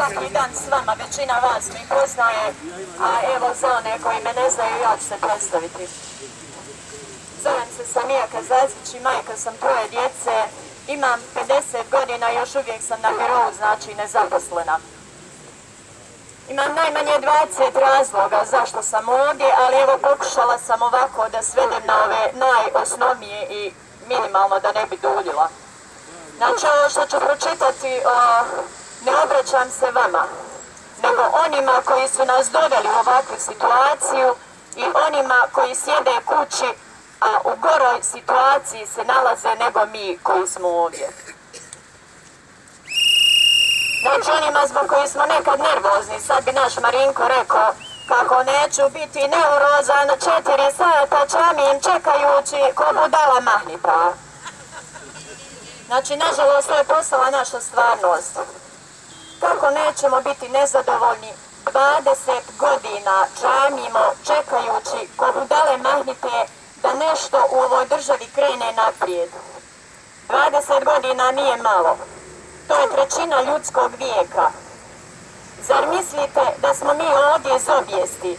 Svaki dan s vama, većina vas mi poznaje, a evo za one koji me ne znaju, ja ću se predstaviti. Zovem se Samija Kazazić i majka sam troje djece, imam 50 godina i još uvijek sam na birovu, znači nezaposlena. Imam najmanje 20 razloga zašto sam ovdje, ali evo pokušala sam ovako da svedem na ove najosnovnije i minimalno da ne bi duljila. Znači ovo što ću pročitati, ne obraćam se vama, nego onima koji su nas doveli u ovakvu situaciju i onima koji sjede kući, a u goroj situaciji se nalaze nego mi koji smo ovdje. Znači onima zbog koji smo nekad nervozni, sad bi naš Marinko rekao kako neću biti neurozan četiri sata čamim čekajući ko budala mahnita. Znači, nažalost, to je postala naša stvarnost. Kako nećemo biti nezadovoljni 20 godina čamimo čekajući ko budale mahnite da nešto u ovoj državi krene naprijed. 20 godina nije malo. To je trećina ljudskog vijeka. Zar mislite da smo mi ovdje iz obijesti?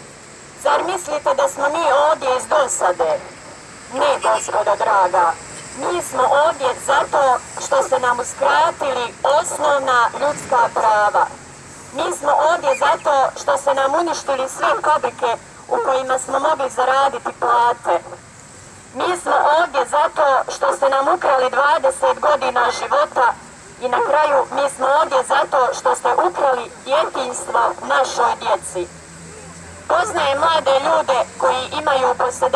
Zar mislite da smo mi ovdje iz dosade? Ne, gospodo draga. Mi smo ovdje zato što ste nam uskratili osnovna ljudska prava. Mi smo ovdje zato što ste nam uništili sve fabrike u kojima smo mogli zaraditi plate. Mi smo ovdje zato što ste nam ukrali 20 godina života i na kraju mi smo ovdje zato što ste ukrali djetinstvo našoj djeci. Poznaje mlade ljude koji imaju po 17,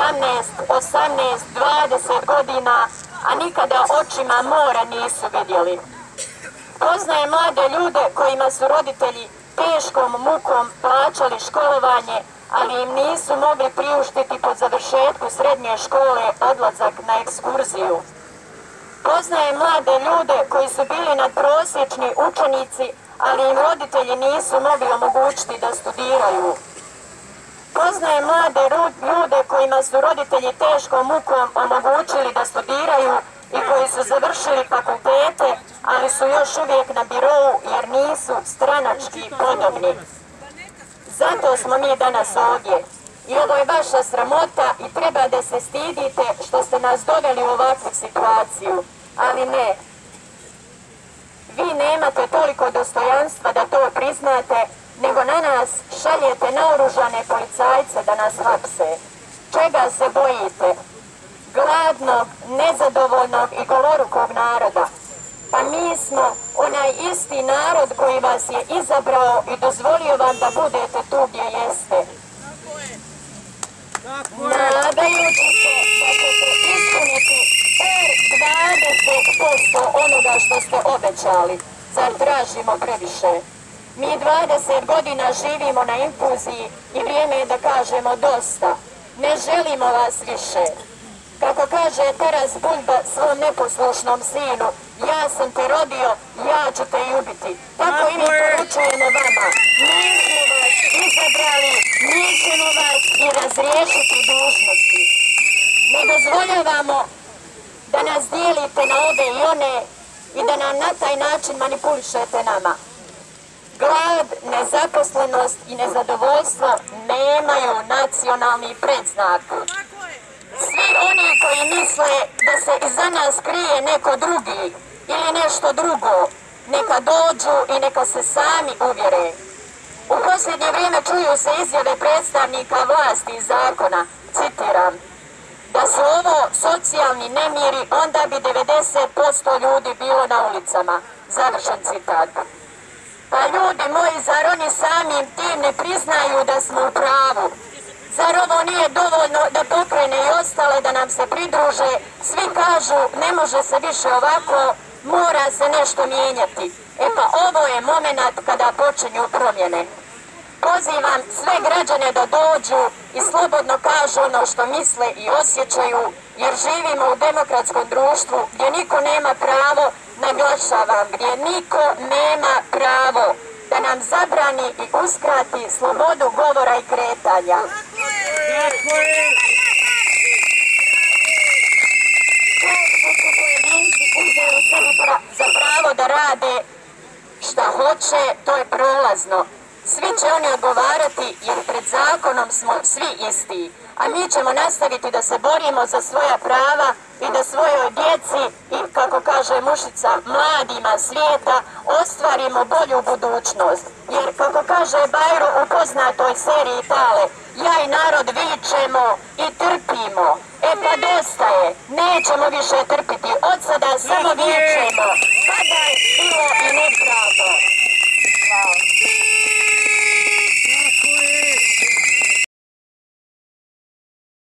18, 20 godina, a nikada očima mora nisu vidjeli. Poznaje mlade ljude kojima su roditelji teškom mukom plaćali školovanje, ali im nisu mogli priuštiti po završetku srednje škole odlazak na ekskurziju. Poznaje mlade ljude koji su bili nadprosječni učenici, ali im roditelji nisu mogli omogućiti da studiraju. Poznaje mlade ljude kojima su roditelji teškom mukom omogućili da studiraju i koji su završili fakultete, ali su još uvijek na birovu jer nisu stranački podobni. Zato smo mi danas ovdje. I ovo je vaša sramota i treba da se stidite što ste nas doveli u ovakvu situaciju. Ali ne. Vi nemate toliko dostojanstva da to priznate, nego na nas šaljete naoružane policajce da nas hapse. Čega se bojite? Gladnog, nezadovoljnog i golorukog naroda. Pa mi smo onaj isti narod koji vas je izabrao i dozvolio vam da budete tu gdje jeste. Nadajući se da ćete ispuniti per 20% onoga što ste obećali. Zar tražimo previše? Mi 20 godina živimo na infuziji i vrijeme je da kažemo dosta. Ne želimo vas više. Kako kaže Taras Bulba svom neposlušnom sinu, ja sam te rodio, ja ću te i ubiti. Tako i mi poručujemo vama. Mi smo vas izabrali, mi ćemo vas i razriješiti dužnosti. Ne dozvoljavamo da nas dijelite na ove i one i da nam na taj način manipulišete nama. Glad, nezaposlenost i nezadovoljstvo nemaju nacionalni predznak. Svi oni koji misle da se iza nas krije neko drugi ili nešto drugo, neka dođu i neka se sami uvjere. U posljednje vrijeme čuju se izjave predstavnika vlasti i zakona, citiram, da su ovo socijalni nemiri, onda bi 90% ljudi bilo na ulicama. Završen citat. Pa ljudi moji, zar oni samim tim ne priznaju da smo u pravu? Zar ovo nije dovoljno da pokrene i ostale da nam se pridruže? Svi kažu ne može se više ovako, mora se nešto mijenjati. E pa ovo je moment kada počinju promjene. Pozivam sve građane da dođu i slobodno kažu ono što misle i osjećaju, jer živimo u demokratskom društvu gdje niko nema pravo, naglašavam, gdje niko nema pravo nam zabrani i uskrati slobodu govora i kretanja. Pojedinci uzeli sebi za pravo da rade šta hoće, to je prolazno. Svi će oni odgovarati jer pred zakonom smo svi isti. A mi ćemo nastaviti da se borimo za svoja prava i da svojoj djeci i, kako kaže mušica, mladima svijeta ostvarimo bolju budućnost. Jer, kako kaže Bajro u poznatoj seriji Tale, ja i narod vičemo i trpimo. E pa dosta je, nećemo više trpiti, od sada samo vičemo.